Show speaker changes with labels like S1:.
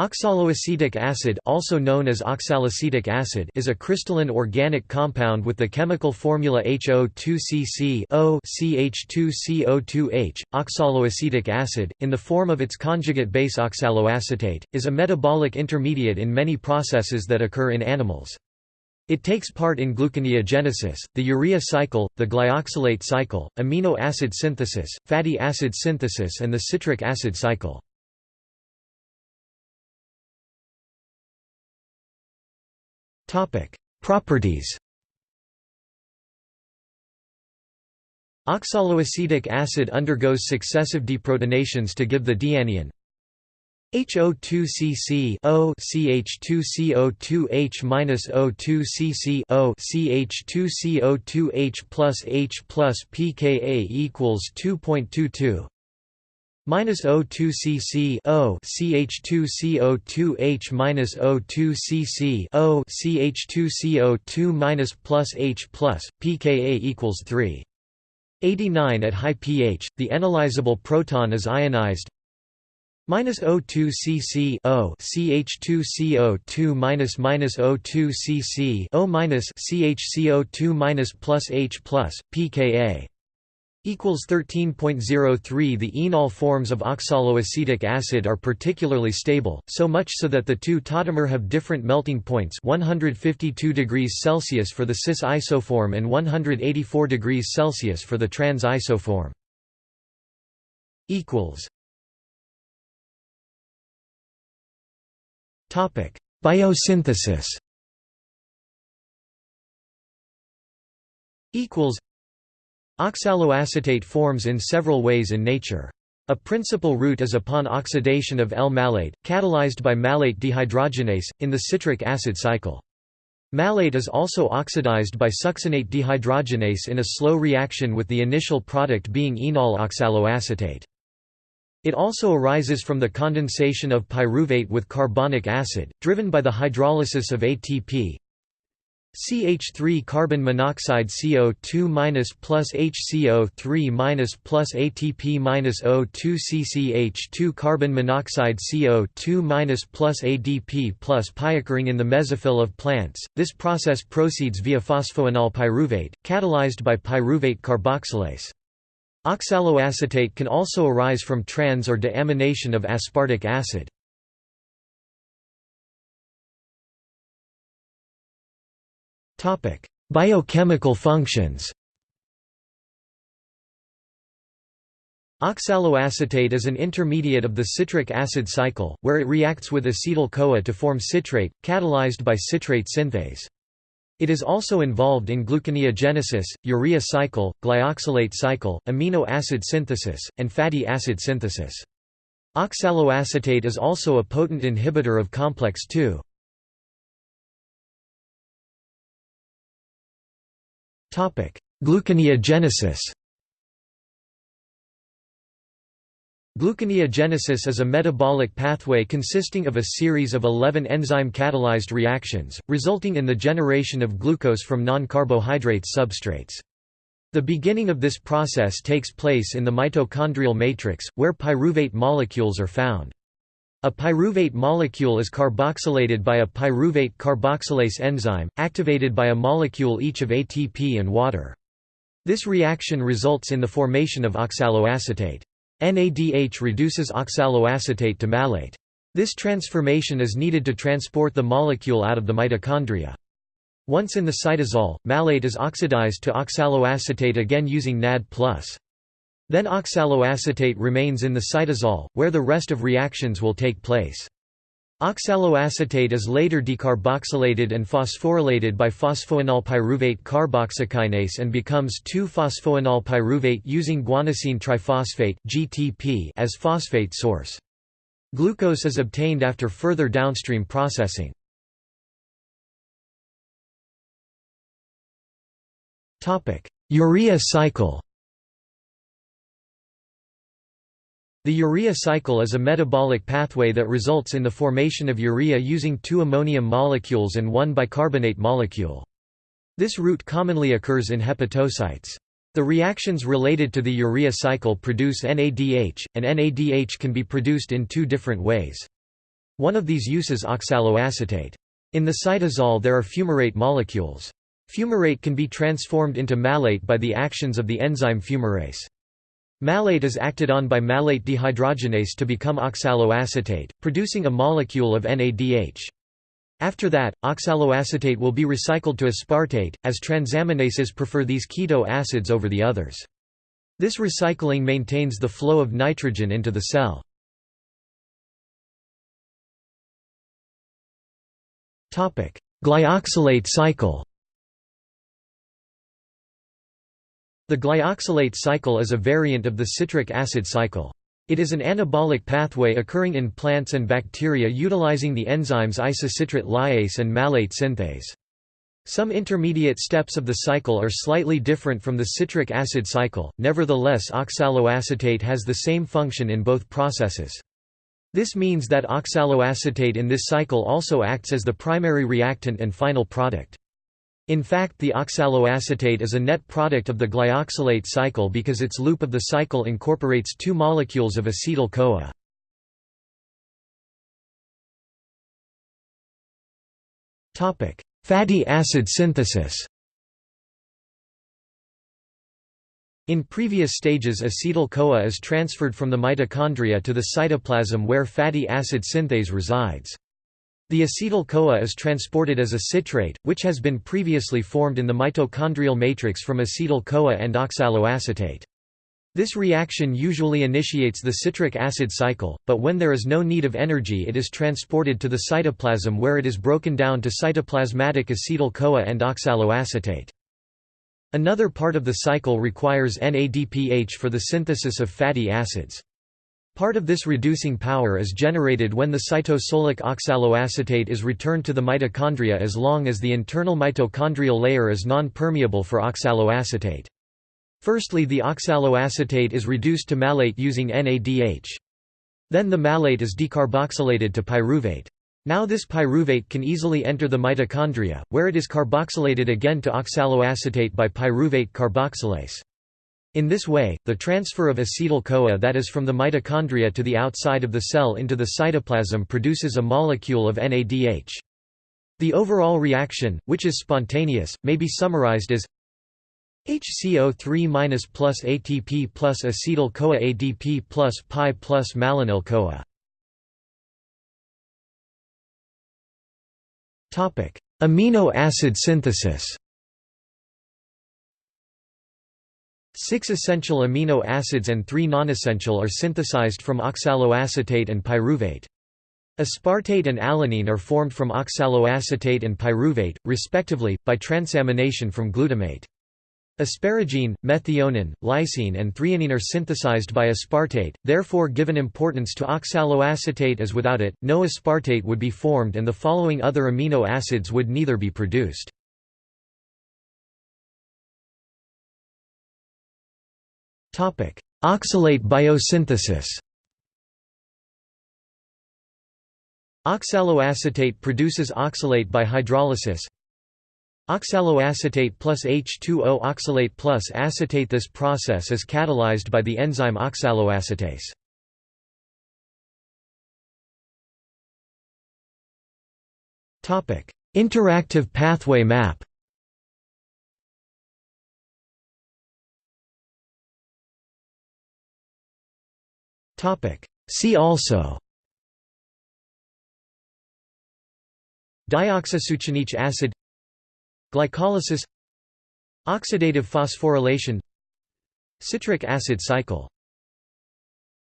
S1: Oxaloacetic acid, also known as oxalacetic acid, is a crystalline organic compound with the chemical formula HO2CC CH2CO2H. Oxaloacetic acid, in the form of its conjugate base oxaloacetate, is a metabolic intermediate in many processes that occur in animals. It takes part in gluconeogenesis, the urea cycle, the glyoxylate cycle, amino acid synthesis, fatty acid synthesis and the citric acid cycle. Properties Oxaloacetic acid undergoes successive deprotonations to give the dianion HO2CC O CH2CO2H minus O2CC O CH2CO2H plus H plus pKa equals 2.22 minus O2 CC O CH2 CO2H minus O2 CC O CH2 CO2 minus plus H plus pKa equals 3 89 at high pH the enolizable proton is ionized. Minus O2 CC O CH2 CO2 minus minus O2 CC O minus CHCO2 minus plus H plus pKa equals 13.03 The enol forms of oxaloacetic acid are particularly stable, so much so that the two tautomer have different melting points 152 degrees Celsius for the cis isoform and 184 degrees Celsius for the trans isoform. Biosynthesis Oxaloacetate forms in several ways in nature. A principal route is upon oxidation of L-malate, catalyzed by malate dehydrogenase, in the citric acid cycle. Malate is also oxidized by succinate dehydrogenase in a slow reaction with the initial product being enol oxaloacetate. It also arises from the condensation of pyruvate with carbonic acid, driven by the hydrolysis of ATP, CH3 carbon monoxide CO2 minus plus HCO3 minus plus ATP minus O2 CCH2 carbon monoxide CO2 minus plus ADP plus occurring in the mesophyll of plants. This process proceeds via phosphoenol pyruvate, catalyzed by pyruvate carboxylase. Oxaloacetate can also arise from trans or deamination of aspartic acid. Biochemical functions Oxaloacetate is an intermediate of the citric acid cycle, where it reacts with acetyl-CoA to form citrate, catalyzed by citrate synthase. It is also involved in gluconeogenesis, urea cycle, glyoxylate cycle, amino acid synthesis, and fatty acid synthesis. Oxaloacetate is also a potent inhibitor of complex II. Gluconeogenesis Gluconeogenesis is a metabolic pathway consisting of a series of 11 enzyme-catalyzed reactions, resulting in the generation of glucose from non-carbohydrate substrates. The beginning of this process takes place in the mitochondrial matrix, where pyruvate molecules are found. A pyruvate molecule is carboxylated by a pyruvate carboxylase enzyme, activated by a molecule each of ATP and water. This reaction results in the formation of oxaloacetate. NADH reduces oxaloacetate to malate. This transformation is needed to transport the molecule out of the mitochondria. Once in the cytosol, malate is oxidized to oxaloacetate again using NAD+. Then oxaloacetate remains in the cytosol, where the rest of reactions will take place. Oxaloacetate is later decarboxylated and phosphorylated by phosphoenol pyruvate carboxykinase and becomes 2-phosphoenol pyruvate using guanosine triphosphate (GTP) as phosphate source. Glucose is obtained after further downstream processing. Urea cycle. The urea cycle is a metabolic pathway that results in the formation of urea using two ammonium molecules and one bicarbonate molecule. This route commonly occurs in hepatocytes. The reactions related to the urea cycle produce NADH, and NADH can be produced in two different ways. One of these uses oxaloacetate. In the cytosol there are fumarate molecules. Fumarate can be transformed into malate by the actions of the enzyme fumarase. Malate is acted on by malate dehydrogenase to become oxaloacetate, producing a molecule of NADH. After that, oxaloacetate will be recycled to aspartate, as transaminases prefer these keto acids over the others. This recycling maintains the flow of nitrogen into the cell. Glyoxylate cycle The glyoxylate cycle is a variant of the citric acid cycle. It is an anabolic pathway occurring in plants and bacteria utilizing the enzymes isocitrate lyase and malate synthase. Some intermediate steps of the cycle are slightly different from the citric acid cycle, nevertheless oxaloacetate has the same function in both processes. This means that oxaloacetate in this cycle also acts as the primary reactant and final product. In fact the oxaloacetate is a net product of the glyoxylate cycle because its loop of the cycle incorporates two molecules of acetyl-CoA. Fatty acid synthesis In previous stages acetyl-CoA is transferred from the mitochondria to the cytoplasm where fatty acid synthase resides. The acetyl-CoA is transported as a citrate, which has been previously formed in the mitochondrial matrix from acetyl-CoA and oxaloacetate. This reaction usually initiates the citric acid cycle, but when there is no need of energy it is transported to the cytoplasm where it is broken down to cytoplasmatic acetyl-CoA and oxaloacetate. Another part of the cycle requires NADPH for the synthesis of fatty acids. Part of this reducing power is generated when the cytosolic oxaloacetate is returned to the mitochondria as long as the internal mitochondrial layer is non-permeable for oxaloacetate. Firstly the oxaloacetate is reduced to malate using NADH. Then the malate is decarboxylated to pyruvate. Now this pyruvate can easily enter the mitochondria, where it is carboxylated again to oxaloacetate by pyruvate carboxylase. In this way, the transfer of acetyl-CoA that is from the mitochondria to the outside of the cell into the cytoplasm produces a molecule of NADH. The overall reaction, which is spontaneous, may be summarized as HCO3 plus ATP plus acetyl-CoA ADP plus pi plus malonyl-CoA. Amino acid synthesis Six essential amino acids and three nonessential are synthesized from oxaloacetate and pyruvate. Aspartate and alanine are formed from oxaloacetate and pyruvate, respectively, by transamination from glutamate. Asparagine, methionine, lysine and threonine are synthesized by aspartate, therefore given importance to oxaloacetate as without it, no aspartate would be formed and the following other amino acids would neither be produced. Oxalate biosynthesis. Oxaloacetate produces oxalate by hydrolysis. Oxaloacetate plus H2O oxalate plus acetate. This process is catalyzed by the enzyme oxaloacetate. Interactive pathway map See also. Dioxosuccinic acid. Glycolysis. Oxidative phosphorylation. Citric acid cycle